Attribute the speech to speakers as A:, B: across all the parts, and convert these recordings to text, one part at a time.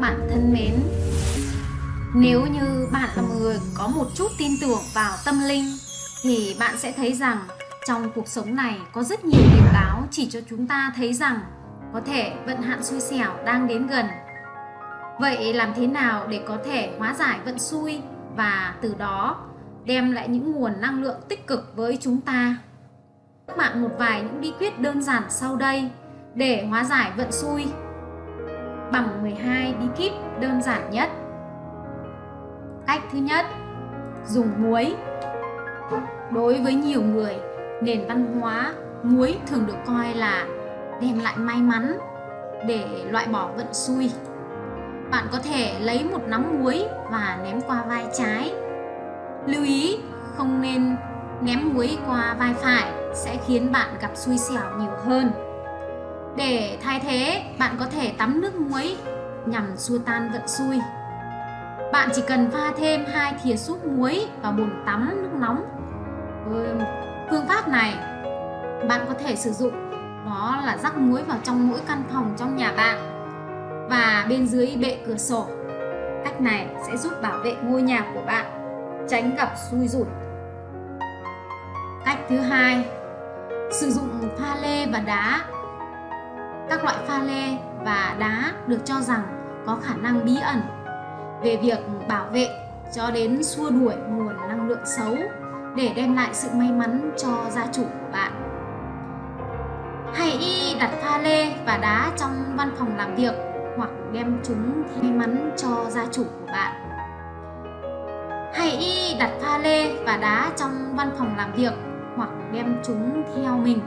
A: các bạn thân mến. Nếu như bạn là người có một chút tin tưởng vào tâm linh, Thì bạn sẽ thấy rằng trong cuộc sống này có rất nhiều điểm báo chỉ cho chúng ta thấy rằng có thể vận hạn xui xẻo đang đến gần. Vậy làm thế nào để có thể hóa giải vận xui và từ đó đem lại những nguồn năng lượng tích cực với chúng ta? Các bạn một vài những bí quyết đơn giản sau đây để hóa giải vận xui bằng 12 bí kíp đơn giản nhất. Cách thứ nhất, dùng muối. Đối với nhiều người, nền văn hóa muối thường được coi là đem lại may mắn để loại bỏ vận xui. Bạn có thể lấy một nắm muối và ném qua vai trái. Lưu ý không nên ném muối qua vai phải sẽ khiến bạn gặp xui xẻo nhiều hơn. Để thay thế, bạn có thể tắm nước muối nhằm xua tan vận xui. Bạn chỉ cần pha thêm hai thìa súp muối vào bồn tắm nước nóng. Phương pháp này bạn có thể sử dụng đó là rắc muối vào trong mỗi căn phòng trong nhà bạn và bên dưới bệ cửa sổ. Cách này sẽ giúp bảo vệ ngôi nhà của bạn tránh gặp xui rủi. Cách thứ hai, sử dụng pha lê và đá các loại pha lê và đá được cho rằng có khả năng bí ẩn về việc bảo vệ cho đến xua đuổi nguồn năng lượng xấu để đem lại sự may mắn cho gia chủ của bạn. Hãy đặt pha lê và đá trong văn phòng làm việc hoặc đem chúng may mắn cho gia chủ của bạn. Hãy đặt pha lê và đá trong văn phòng làm việc hoặc đem chúng theo mình.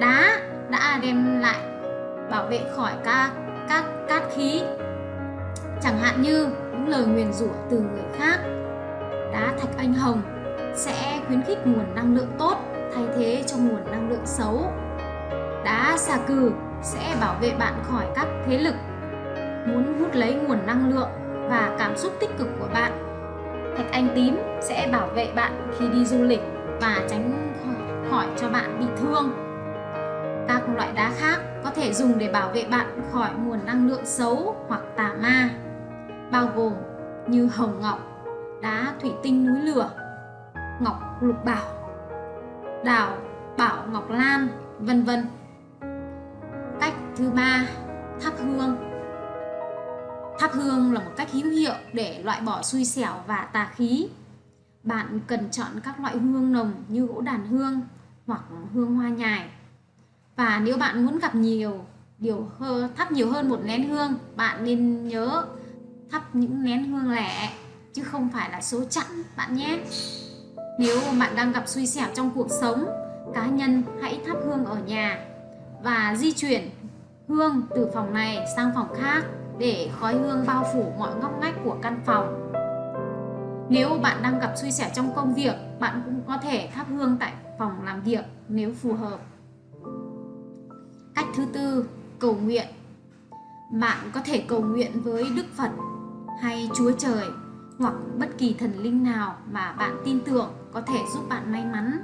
A: Đá đã đem lại bảo vệ khỏi các các cát khí. Chẳng hạn như những lời nguyền rủa từ người khác, đá thạch anh hồng sẽ khuyến khích nguồn năng lượng tốt thay thế cho nguồn năng lượng xấu. Đá xà cừ sẽ bảo vệ bạn khỏi các thế lực, muốn hút lấy nguồn năng lượng và cảm xúc tích cực của bạn. Thạch anh tím sẽ bảo vệ bạn khi đi du lịch và tránh khỏi cho bạn bị thương các loại đá khác có thể dùng để bảo vệ bạn khỏi nguồn năng lượng xấu hoặc tà ma, bao gồm như hồng ngọc, đá thủy tinh núi lửa, ngọc lục bảo, đảo bảo ngọc lan, vân vân. Cách thứ ba, thắp hương. Thắp hương là một cách hữu hiệu để loại bỏ xui xẻo và tà khí. Bạn cần chọn các loại hương nồng như gỗ đàn hương hoặc hương hoa nhài và nếu bạn muốn gặp nhiều điều hơ, thắp nhiều hơn một nén hương bạn nên nhớ thắp những nén hương lẻ chứ không phải là số chẵn bạn nhé. Nếu bạn đang gặp suy xẻo trong cuộc sống cá nhân hãy thắp hương ở nhà và di chuyển hương từ phòng này sang phòng khác để khói hương bao phủ mọi ngóc ngách của căn phòng. Nếu bạn đang gặp suy xẻo trong công việc bạn cũng có thể thắp hương tại phòng làm việc nếu phù hợp. Cách thứ tư, cầu nguyện. Bạn có thể cầu nguyện với Đức Phật hay Chúa Trời hoặc bất kỳ thần linh nào mà bạn tin tưởng có thể giúp bạn may mắn.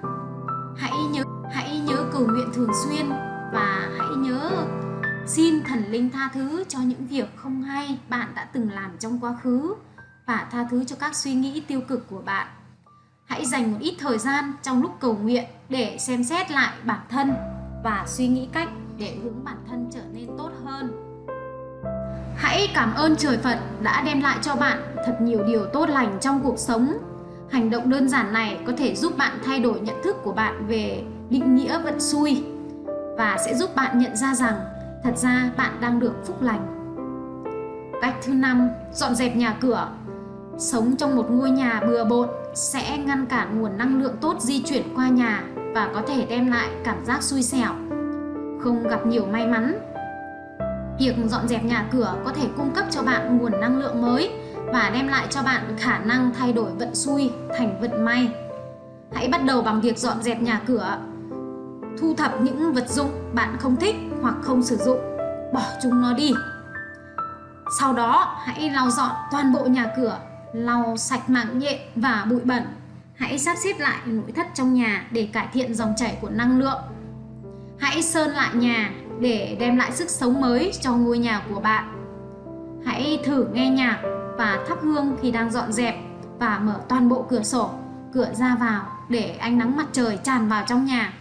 A: Hãy nhớ hãy nhớ cầu nguyện thường xuyên và hãy nhớ xin thần linh tha thứ cho những việc không hay bạn đã từng làm trong quá khứ và tha thứ cho các suy nghĩ tiêu cực của bạn. Hãy dành một ít thời gian trong lúc cầu nguyện để xem xét lại bản thân và suy nghĩ cách để hướng bản thân trở nên tốt hơn. Hãy cảm ơn trời Phật đã đem lại cho bạn thật nhiều điều tốt lành trong cuộc sống. Hành động đơn giản này có thể giúp bạn thay đổi nhận thức của bạn về định nghĩa vận xui và sẽ giúp bạn nhận ra rằng thật ra bạn đang được phúc lành. Cách thứ năm, dọn dẹp nhà cửa. Sống trong một ngôi nhà bừa bộn sẽ ngăn cản nguồn năng lượng tốt di chuyển qua nhà và có thể đem lại cảm giác xui xẻo không gặp nhiều may mắn. Việc dọn dẹp nhà cửa có thể cung cấp cho bạn nguồn năng lượng mới và đem lại cho bạn khả năng thay đổi vận xui thành vận may. Hãy bắt đầu bằng việc dọn dẹp nhà cửa. Thu thập những vật dụng bạn không thích hoặc không sử dụng, bỏ chúng nó đi. Sau đó, hãy lau dọn toàn bộ nhà cửa, lau sạch mạng nhện và bụi bẩn. Hãy sắp xếp lại nội thất trong nhà để cải thiện dòng chảy của năng lượng Hãy sơn lại nhà để đem lại sức sống mới cho ngôi nhà của bạn. Hãy thử nghe nhạc và thắp hương khi đang dọn dẹp và mở toàn bộ cửa sổ, cửa ra vào để ánh nắng mặt trời tràn vào trong nhà.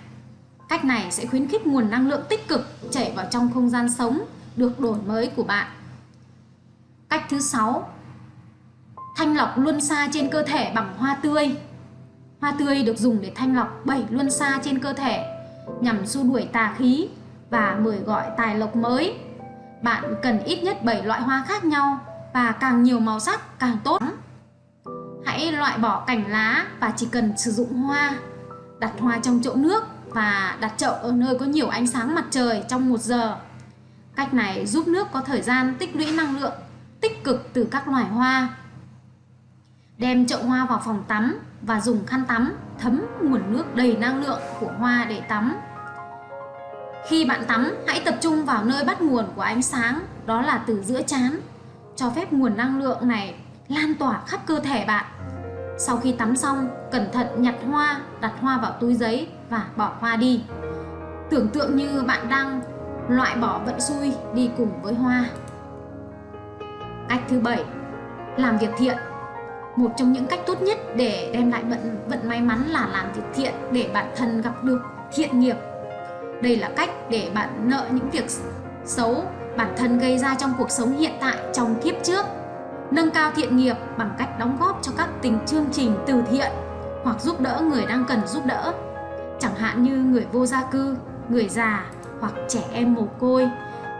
A: Cách này sẽ khuyến khích nguồn năng lượng tích cực chảy vào trong không gian sống được đổi mới của bạn. Cách thứ 6 Thanh lọc luân xa trên cơ thể bằng hoa tươi Hoa tươi được dùng để thanh lọc 7 luân xa trên cơ thể nhằm xua đuổi tà khí và mời gọi tài lộc mới. Bạn cần ít nhất 7 loại hoa khác nhau và càng nhiều màu sắc, càng tốt. Hãy loại bỏ cành lá và chỉ cần sử dụng hoa. Đặt hoa trong chậu nước và đặt chậu ở nơi có nhiều ánh sáng mặt trời trong một giờ. Cách này giúp nước có thời gian tích lũy năng lượng, tích cực từ các loài hoa. Đem chậu hoa vào phòng tắm và dùng khăn tắm thấm nguồn nước đầy năng lượng của hoa để tắm. Khi bạn tắm, hãy tập trung vào nơi bắt nguồn của ánh sáng, đó là từ giữa trán. Cho phép nguồn năng lượng này lan tỏa khắp cơ thể bạn. Sau khi tắm xong, cẩn thận nhặt hoa, đặt hoa vào túi giấy và bỏ hoa đi. Tưởng tượng như bạn đang loại bỏ vận xui đi cùng với hoa. Cách thứ bảy, làm việc thiện. Một trong những cách tốt nhất để đem lại vận vận may mắn là làm việc thiện để bản thân gặp được thiện nghiệp. Đây là cách để bạn nợ những việc xấu bản thân gây ra trong cuộc sống hiện tại trong kiếp trước. Nâng cao thiện nghiệp bằng cách đóng góp cho các tình chương trình từ thiện hoặc giúp đỡ người đang cần giúp đỡ. Chẳng hạn như người vô gia cư, người già hoặc trẻ em mồ côi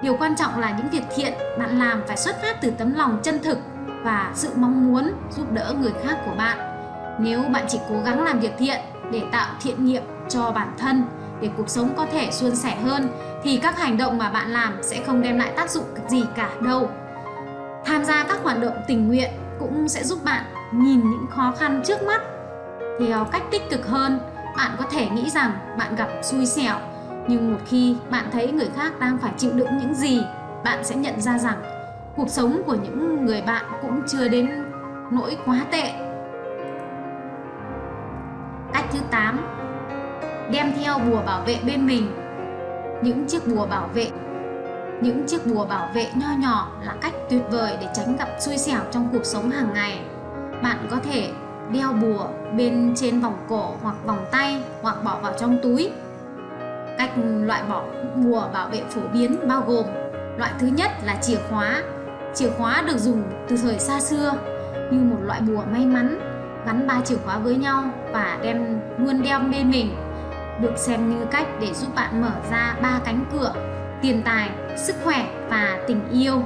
A: Điều quan trọng là những việc thiện bạn làm phải xuất phát từ tấm lòng chân thực và sự mong muốn giúp đỡ người khác của bạn. Nếu bạn chỉ cố gắng làm việc thiện để tạo thiện nghiệp cho bản thân, để cuộc sống có thể suôn sẻ hơn, thì các hành động mà bạn làm sẽ không đem lại tác dụng gì cả đâu. Tham gia các hoạt động tình nguyện cũng sẽ giúp bạn nhìn những khó khăn trước mắt theo cách tích cực hơn. Bạn có thể nghĩ rằng bạn gặp xui xẻo, nhưng một khi bạn thấy người khác đang phải chịu đựng những gì, bạn sẽ nhận ra rằng cuộc sống của những người bạn cũng chưa đến nỗi quá tệ. Cách thứ 8 đem theo bùa bảo vệ bên mình. Những chiếc bùa bảo vệ, những chiếc bùa bảo vệ nho nhỏ là cách tuyệt vời để tránh gặp xui xẻo trong cuộc sống hàng ngày. Bạn có thể đeo bùa bên trên vòng cổ hoặc vòng tay hoặc bỏ vào trong túi. Cách loại bỏ bùa bảo vệ phổ biến bao gồm, Loại thứ nhất là chìa khóa Chìa khóa được dùng từ thời xa xưa như một loại bùa may mắn gắn ba chìa khóa với nhau và đem luôn đeo bên mình. Được xem như cách để giúp bạn mở ra ba cánh cửa tiền tài, sức khỏe và tình yêu.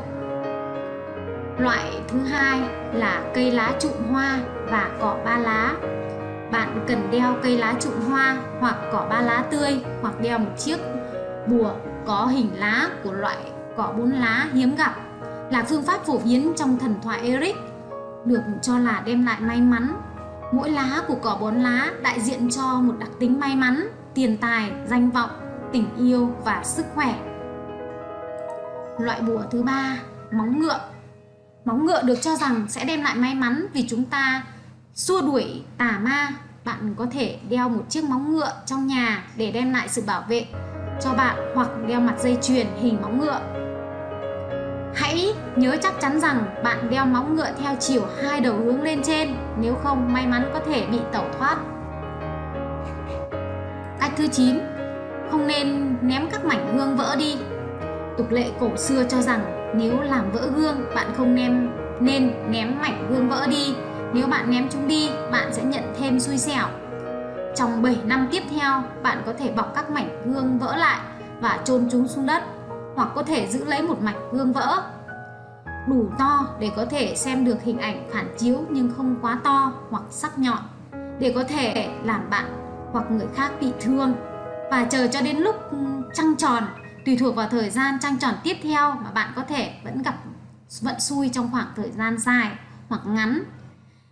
A: Loại thứ hai là cây lá trụm hoa và cỏ ba lá. Bạn cần đeo cây lá trụm hoa hoặc cỏ ba lá tươi hoặc đeo một chiếc bùa có hình lá của loại cỏ bốn lá hiếm gặp là phương pháp phổ biến trong thần thoại Eric được cho là đem lại may mắn. Mỗi lá của cỏ bốn lá đại diện cho một đặc tính may mắn, tiền tài, danh vọng, tình yêu và sức khỏe. Loại bùa thứ ba, móng ngựa. Móng ngựa được cho rằng sẽ đem lại may mắn vì chúng ta xua đuổi tà ma bạn có thể đeo một chiếc móng ngựa trong nhà để đem lại sự bảo vệ cho bạn hoặc đeo mặt dây chuyền hình móng ngựa hãy nhớ chắc chắn rằng bạn đeo móng ngựa theo chiều hai đầu hướng lên trên nếu không may mắn có thể bị tẩu thoát. Cách thứ 9 không nên ném các mảnh gương vỡ đi. Tục lệ cổ xưa cho rằng nếu làm vỡ gương bạn không nên nên ném mảnh gương vỡ đi. Nếu bạn ném chúng đi, bạn sẽ nhận thêm xui xẻo. Trong 7 năm tiếp theo, bạn có thể bọc các mảnh gương vỡ lại và chôn chúng xuống đất hoặc có thể giữ lấy một mảnh gương vỡ đủ to để có thể xem được hình ảnh phản chiếu nhưng không quá to hoặc sắc nhọn, để có thể làm bạn hoặc người khác bị thương. Và chờ cho đến lúc ừ, trăng tròn, tùy thuộc vào thời gian trăng tròn tiếp theo mà bạn có thể vẫn gặp vận xui trong khoảng thời gian dài hoặc ngắn.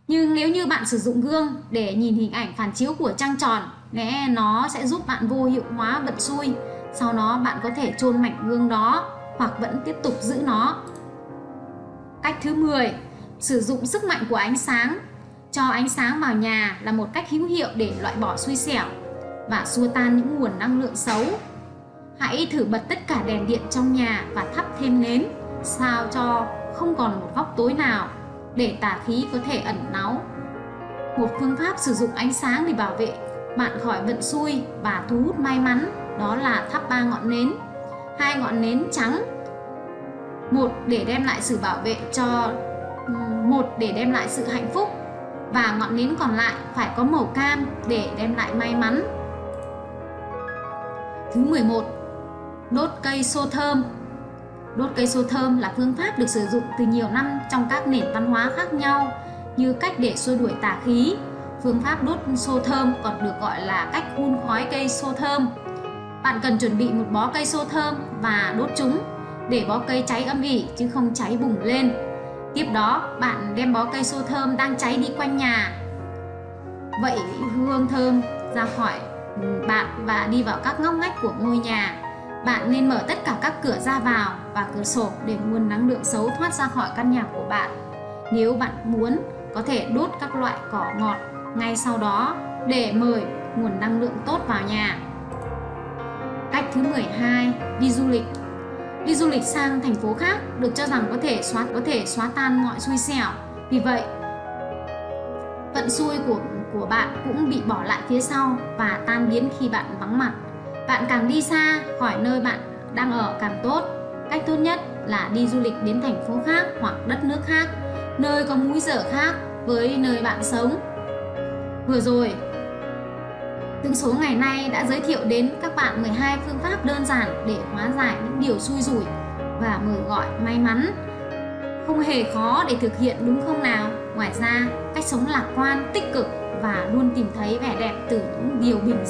A: Nhưng nếu như bạn sử dụng gương để nhìn hình ảnh phản chiếu của trăng tròn, lẽ nó sẽ giúp bạn vô hiệu hóa vận xui. Sau đó bạn có thể chôn mảnh gương đó hoặc vẫn tiếp tục giữ nó cách thứ 10 sử dụng sức mạnh của ánh sáng cho ánh sáng vào nhà là một cách hữu hiệu để loại bỏ xui xẻo và xua tan những nguồn năng lượng xấu Hãy thử bật tất cả đèn điện trong nhà và thắp thêm nến, sao cho không còn một góc tối nào để tà khí có thể ẩn náu. Một phương pháp sử dụng ánh sáng để bảo vệ bạn khỏi vận xui và thu hút may mắn đó là thắp ba ngọn nến. Hai ngọn nến trắng một, để đem lại sự bảo vệ cho một, để đem lại sự hạnh phúc và ngọn nến còn lại phải có màu cam để đem lại may mắn. Thứ 11. Đốt cây xô thơm Đốt cây xô thơm là phương pháp được sử dụng từ nhiều năm trong các nền văn hóa khác nhau, như cách để xua đuổi tà khí. Phương pháp đốt xô thơm còn được gọi là cách hun khói cây xô thơm. Bạn cần chuẩn bị một bó cây xô thơm và đốt chúng để bó cây cháy âm ỉ chứ không cháy bùng lên. Tiếp đó, bạn đem bó cây xô thơm đang cháy đi quanh nhà. Vậy hương thơm ra khỏi bạn và đi vào các ngóc ngách của ngôi nhà. Bạn nên mở tất cả các cửa ra vào và cửa sổ để nguồn năng lượng xấu thoát ra khỏi căn nhà của bạn. Nếu bạn muốn, có thể đốt các loại cỏ ngọt ngay sau đó để mời nguồn năng lượng tốt vào nhà. Cách thứ 12, đi du lịch Đi du lịch sang thành phố khác được cho rằng có thể xóa có thể xóa tan mọi xui xẻo. Vì vậy, vận xui của của bạn cũng bị bỏ lại phía sau và tan biến khi bạn vắng mặt. Bạn càng đi xa khỏi nơi bạn đang ở càng tốt. Cách tốt nhất là đi du lịch đến thành phố khác hoặc đất nước khác, nơi có múi giờ khác với nơi bạn sống. Vừa rồi, Tương số ngày nay đã giới thiệu đến các bạn 12 phương pháp đơn giản để hóa giải những điều xui rủi và mời gọi may mắn. Không hề khó để thực hiện đúng không nào? Ngoài ra, cách sống lạc quan, tích cực và luôn tìm thấy vẻ đẹp từ những điều bình